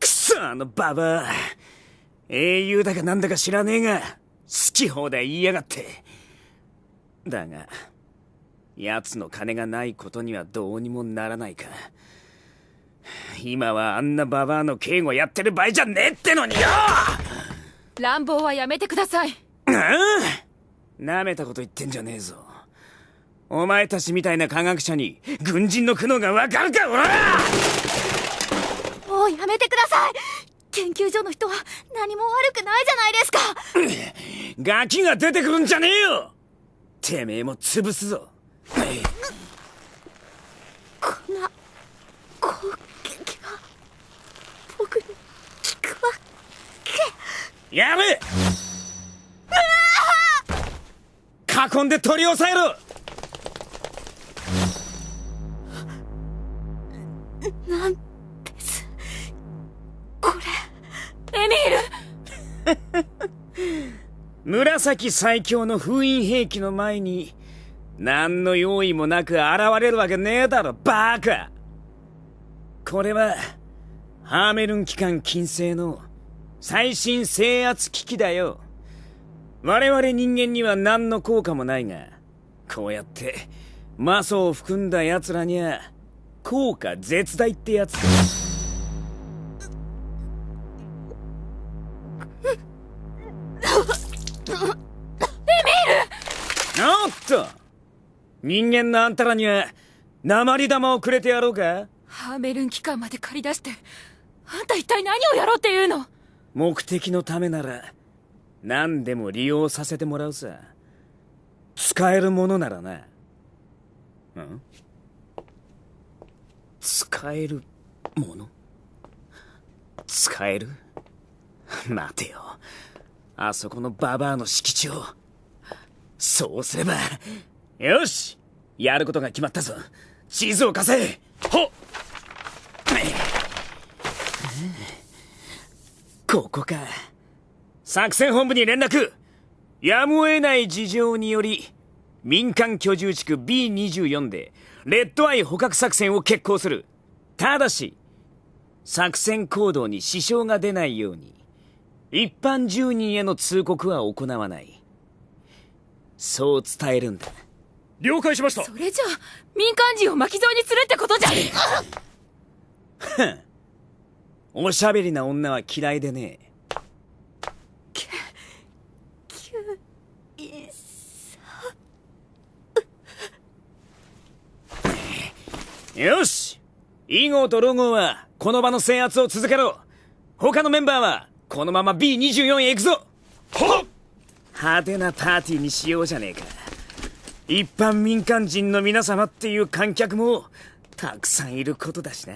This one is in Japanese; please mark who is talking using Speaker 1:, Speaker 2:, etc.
Speaker 1: くそあのババア。英雄だかなんだか知らねえが好き放題言いやがって。だが奴の金がないことにはどうにもならないか。今はあんなババアの警護やってる場合じゃねえってのによ。
Speaker 2: 乱暴はやめてください。
Speaker 1: うん舐めたこと言ってんじゃねえぞ。お前たちみたいな科学者に軍人の苦悩がわかるかおら
Speaker 3: もうやめてください。研究所の人は何も悪くないじゃないですか。
Speaker 1: ガキが出てくるんじゃねえよ。てめえも潰すぞ。
Speaker 3: こんな攻撃が僕に効くわけ。
Speaker 1: やれ囲んで取り押さえろ
Speaker 2: ミール。
Speaker 1: 紫最強の封印兵器の前に何の用意もなく現れるわけねえだろバカ。これはハーメルン機関近世の最新制圧機器だよ。我々人間には何の効果もないがこうやって魔素を含んだ奴らには効果絶大ってやつだ。エミールおっと人間のあん。たらには鉛玉をくれてやろうか
Speaker 2: ハーメルン機関まで借り出してあん。た一体何をやろうっていうの
Speaker 1: 目的のためなら何でも利用させてもらうさ使えるものならなうん。使えるもの使える待てよ。あそこのババアの敷地をそうすればよしやることが決まったぞ。地図を貸せ。ほっ。ここか。作戦本部に連絡。やむを得ない事情により民間居住地区 B24 でレッドアイ捕獲作戦を決行する。ただし作戦行動に支障が出ないように。一般住人への通告は行わない。そう伝えるんだ。
Speaker 4: 了解しました。
Speaker 2: それじゃあ民間人を巻き添えにするってことじゃ。
Speaker 1: おしゃべりな女は嫌いでね。よし。イゴーとロゴーはこの場の制圧を続けろ。他のメンバーはこのまま B24 へ行くぞ。
Speaker 4: はっ
Speaker 1: 派手なパーティーにしようじゃねえか。一般民間人の皆様っていう観客もたくさんいることだしな